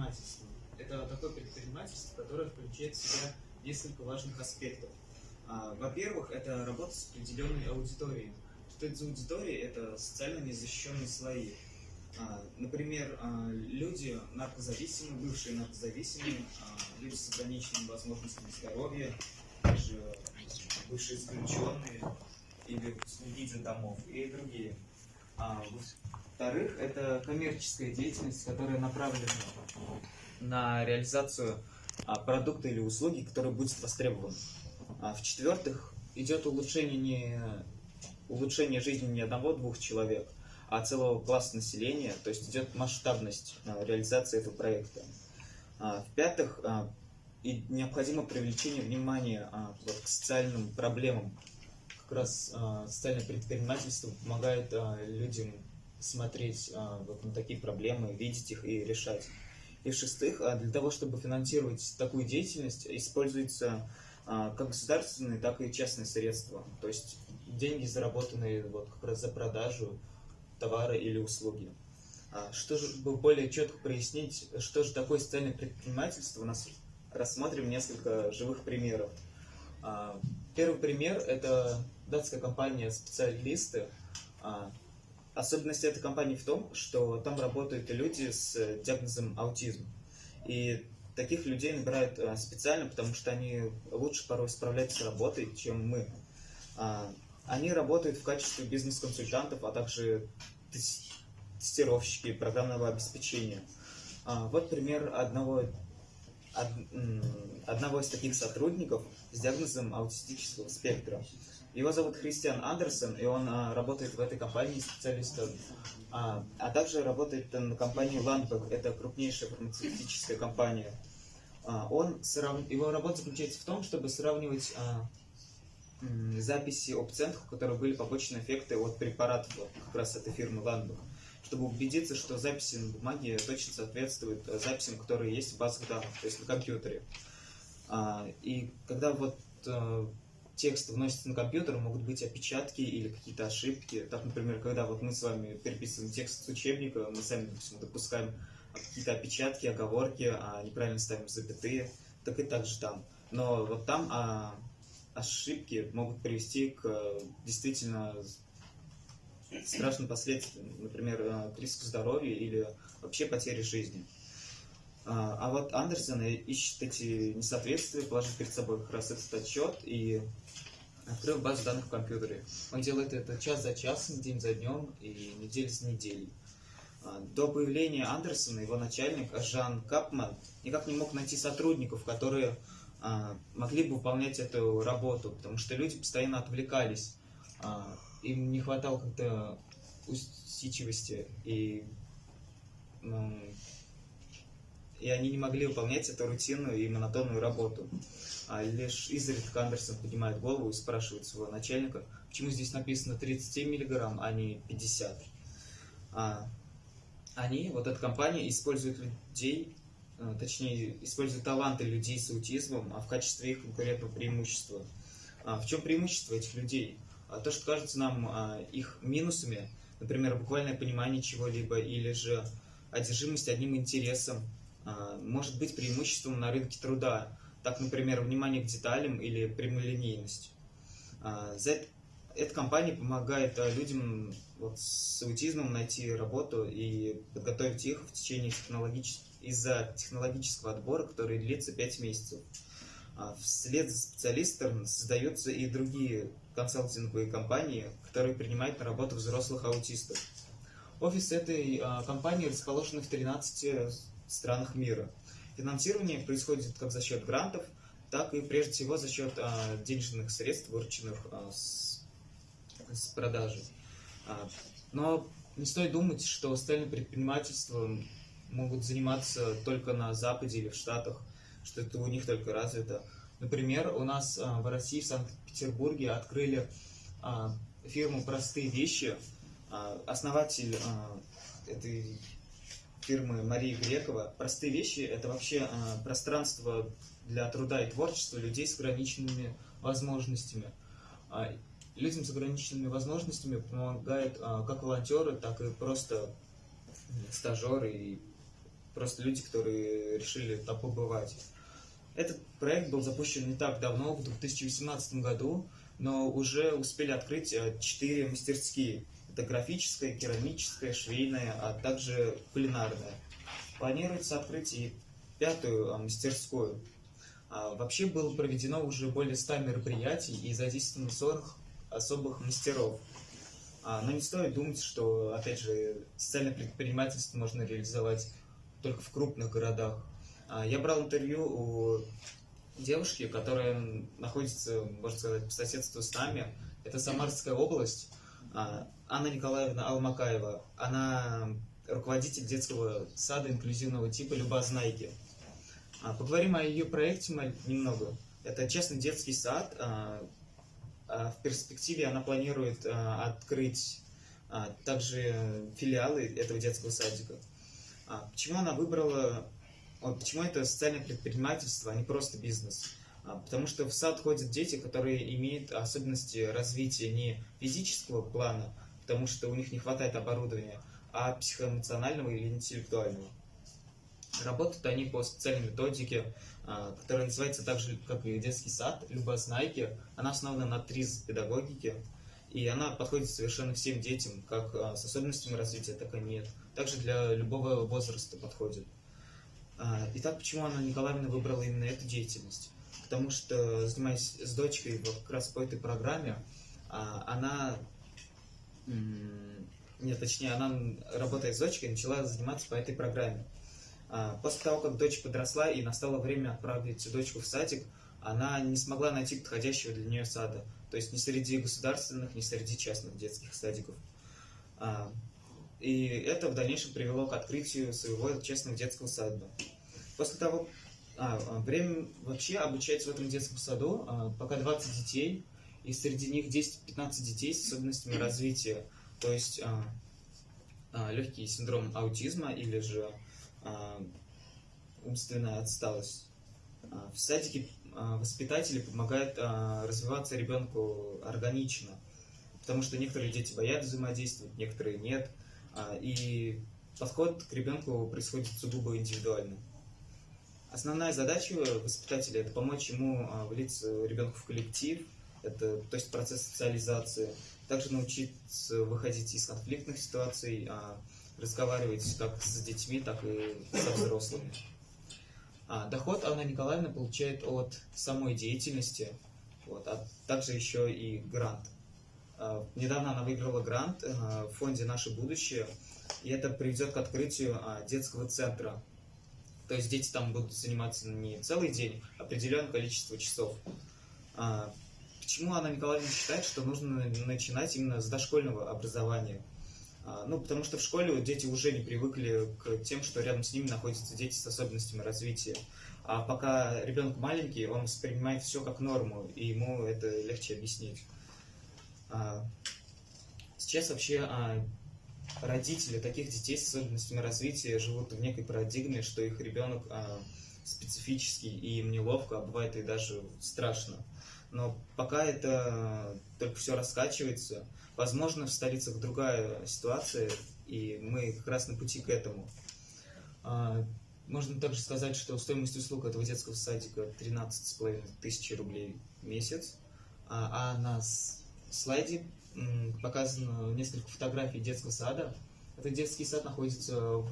такое социальное предпринимательство? Это такое предпринимательство, которое включает в себя несколько важных аспектов. А, Во-первых, это работа с определенной аудиторией. Что это за аудитория? Это социально незащищенные слои. А, Например, а, люди наркозависимые, бывшие наркозависимые, люди с ограниченными возможностями здоровья, также бывшие исключенные или из домов и другие. Во-вторых, это коммерческая деятельность, которая направлена на реализацию а, продукта или услуги, которые будет востребованы. А в-четвертых, идет улучшение, не, улучшение жизни не одного-двух человек, а целого класса населения, то есть идет масштабность а, реализации этого проекта. В-пятых, и необходимо привлечение внимания а, вот, к социальным проблемам. Как раз а, социальное предпринимательство помогает а, людям смотреть а, вот на такие проблемы, видеть их и решать. И в-шестых, а, для того, чтобы финансировать такую деятельность, используется а, как государственные, так и частные средства. То есть деньги, заработанные вот как раз за продажу товара или услуги. Что же, чтобы более четко прояснить, что же такое социальное предпринимательство, у нас рассмотрим несколько живых примеров. Первый пример – это датская компания «Специалисты». Особенность этой компании в том, что там работают люди с диагнозом аутизм. И таких людей набирают а, специально, потому что они лучше порой справляются с работой, чем мы. А, Они работают в качестве бизнес-консультантов, а также тес- тестировщики программного обеспечения. А, Вот пример одного, од- одного из таких сотрудников с диагнозом аутистического спектра. Его зовут Христиан Андерсон, и он а, работает в этой компании специалистом, а, а также работает на компании Landbeck, это крупнейшая фармацевтическая компания. А, Он срав- Его работа заключается в том, чтобы сравнивать а, записи о пациентах, у которых были побочные эффекты от препаратов как раз этой фирмы Landbeck, чтобы убедиться, что записи на бумаге точно соответствуют э, записям, которые есть в базах данных, то есть на компьютере. А, И когда вот э, текст вносится на компьютер, могут быть опечатки или какие-то ошибки. Так, например, когда вот мы с вами переписываем текст с учебника, мы сами, допустим, допускаем какие-то опечатки, оговорки, а неправильно ставим запятые, так и так же там. Но вот там а, ошибки могут привести к э, действительно страшным последствиям, например, э, к риску здоровья или вообще потере жизни. А а вот Андерсон ищет эти несоответствия, положив перед собой как раз этот отчет и открыл базу данных в компьютере. Он делает это час за часом, день за днем и неделю за неделей. А, До появления Андерсона его начальник Жан Капман никак не мог найти сотрудников, которые а, могли бы выполнять эту работу, потому что люди постоянно отвлекались, им не хватало как-то усидчивости и ну, и они не могли выполнять эту рутинную и монотонную работу. А лишь изредка Андерсон поднимает голову и спрашивает своего начальника, почему здесь написано 37 миллиграмм, а не 50. А, они, вот эта компания, использует людей, э, точнее, использует таланты людей с аутизмом, а в качестве их конкурентного преимущества. А в чем преимущество этих людей? А то, что кажется нам а, их минусами, например, буквальное понимание чего-либо или же одержимость одним интересом, а, может быть преимуществом на рынке труда. Так, например, внимание к деталям или прямолинейность. Эта компания помогает людям вот, с аутизмом найти работу и подготовить их в течение технологического из-за технологического отбора, который длится 5 месяцев. А, Вслед за специалистом создаются и другие консалтинговые компании, которые принимают на работу взрослых аутистов. Офис этой а, компании расположен в 13 странах мира. Финансирование происходит как за счет грантов, так и прежде всего за счет а, денежных средств, вырученных с, продажи. Но не стоит думать, что социальным предпринимательством могут заниматься только на Западе или в Штатах, что это у них только развито. Например, у нас а, в России, в Санкт-Петербурге открыли а, фирму «Простые вещи». А, Основатель этой фирмы Марии Грекова. «Простые вещи» — это вообще пространство для труда и творчества людей с ограниченными возможностями. Людям с ограниченными возможностями помогают как волонтеры, так и просто стажеры и просто люди, которые решили там побывать. Этот проект был запущен не так давно, в 2018 году, но уже успели открыть э, четыре мастерские. Это графическая, керамическая, швейная, а также кулинарная. Планируется открыть и пятую а, мастерскую. А, вообще было проведено уже более 100 мероприятий и задействовано 40 особых мастеров. А, но не стоит думать, что, опять же, социальное предпринимательство можно реализовать только в крупных городах. А, я брал интервью у девушки, которая находится, можно сказать, по соседству с нами. Это Самарская область. А, Анна Николаевна Алмакаева. Она руководитель детского сада инклюзивного типа Любознайки. Поговорим о ее проекте немного. Это частный детский сад, а, в перспективе она планирует а, открыть а, также филиалы этого детского садика. Почему она выбрала, почему это социальное предпринимательство, а не просто бизнес? Потому что в сад ходят дети, которые имеют особенности развития не физического плана, потому что у них не хватает оборудования, а психоэмоционального или интеллектуального. Работают они по специальной методике, а, которая называется так же, как и детский сад, Любознайки. Она основана на ТРИЗ педагогике, и она подходит совершенно всем детям, как а, с особенностями развития, так и нет. Также для любого возраста подходит. А, итак, почему Анна Николаевна выбрала именно эту деятельность? Потому что, занимаясь с дочкой как раз по этой программе, она нет, точнее, она, работая с дочкой, начала заниматься по этой программе. А, после того, как дочь подросла и настало время отправить дочку в садик, она не смогла найти подходящего для нее сада. То есть ни среди государственных, ни среди частных детских садиков. А, и это в дальнейшем привело к открытию своего частного детского сада. После того, а, время вообще обучается в этом детском саду пока 20 детей, и среди них 10-15 детей с особенностями развития, то есть легкий синдром аутизма или же а, умственная отсталость. А, в садике а, воспитатели помогают развиваться ребенку органично, потому что некоторые дети боятся взаимодействовать, некоторые нет, и подход к ребенку происходит сугубо индивидуально. Основная задача воспитателя – это помочь ему влиться ребенку в коллектив, это, то есть процесс социализации, также научиться выходить из конфликтных ситуаций, разговаривать как с детьми, так и со взрослыми. А, доход Анна Николаевна получает от самой деятельности, вот, а также еще и грант. А, недавно она выиграла грант а, в фонде «Наше будущее», и это приведет к открытию а, детского центра. То есть дети там будут заниматься не целый день, а определенное количество часов. Почему Анна Николаевна считает, что нужно начинать именно с дошкольного образования? А, ну, потому что в школе дети уже не привыкли к тем, что рядом с ними находятся дети с особенностями развития. А пока ребенок маленький, он воспринимает все как норму, и ему это легче объяснить. А, сейчас вообще а, родители таких детей с особенностями развития живут в некой парадигме, что их ребенок специфический, и им неловко, а бывает и даже страшно. Но пока это только все раскачивается, Возможно, в столицах другая ситуация, и мы как раз на пути к этому. А, можно также сказать, что стоимость услуг этого детского садика 13,5 тысячи рублей в месяц, а, а на слайде показано несколько фотографий детского сада. Этот детский сад находится в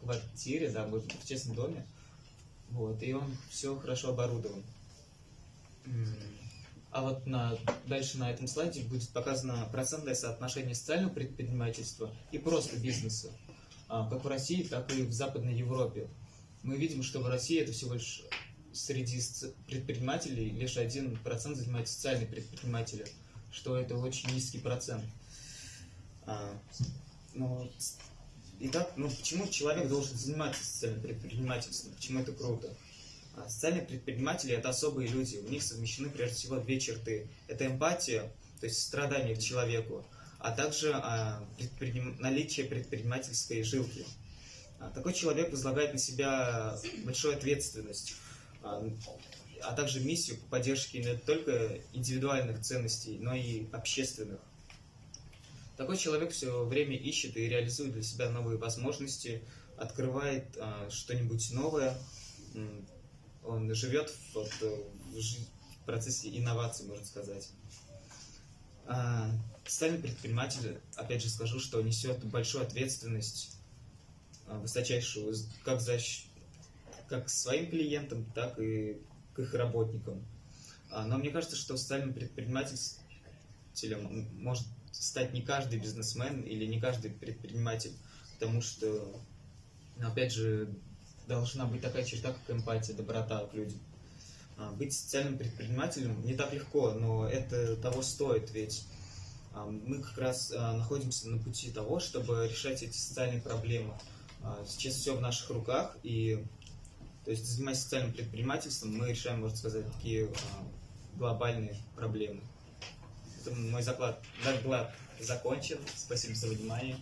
квартире, да, в частном доме, вот, и он все хорошо оборудован. А вот на, дальше на этом слайде будет показано процентное соотношение социального предпринимательства и просто бизнеса, а, как в России, так и в Западной Европе. Мы видим, что в России это всего лишь среди предпринимателей лишь один процент занимает социальные предприниматели, что это очень низкий процент. А, но, итак, ну почему человек должен заниматься социальным предпринимательством? Почему это круто? А, социальные предприниматели – это особые люди, у них совмещены прежде всего две черты. Это эмпатия, то есть страдание к человеку, а также а, предприним... наличие предпринимательской жилки. А, такой человек возлагает на себя большую ответственность, а, также миссию по поддержке не только индивидуальных ценностей, но и общественных. Такой человек все время ищет и реализует для себя новые возможности, открывает что-нибудь новое, он живет вот, э, в, в процессе инноваций, можно сказать. А, социальный предприниматель, опять же скажу, что несет большую ответственность, а, высочайшую, как за как своим клиентам, так и к их работникам. А, но мне кажется, что социальным предпринимателем может стать не каждый бизнесмен или не каждый предприниматель, потому что, опять же, должна быть такая черта, как эмпатия, доброта к людям. А, быть социальным предпринимателем не так легко, но это того стоит, ведь а, мы как раз находимся на пути того, чтобы решать эти социальные проблемы. Сейчас все в наших руках, и то есть, занимаясь социальным предпринимательством, мы решаем, можно сказать, такие а, глобальные проблемы. Это мой заклад, доклад закончен. Спасибо за внимание.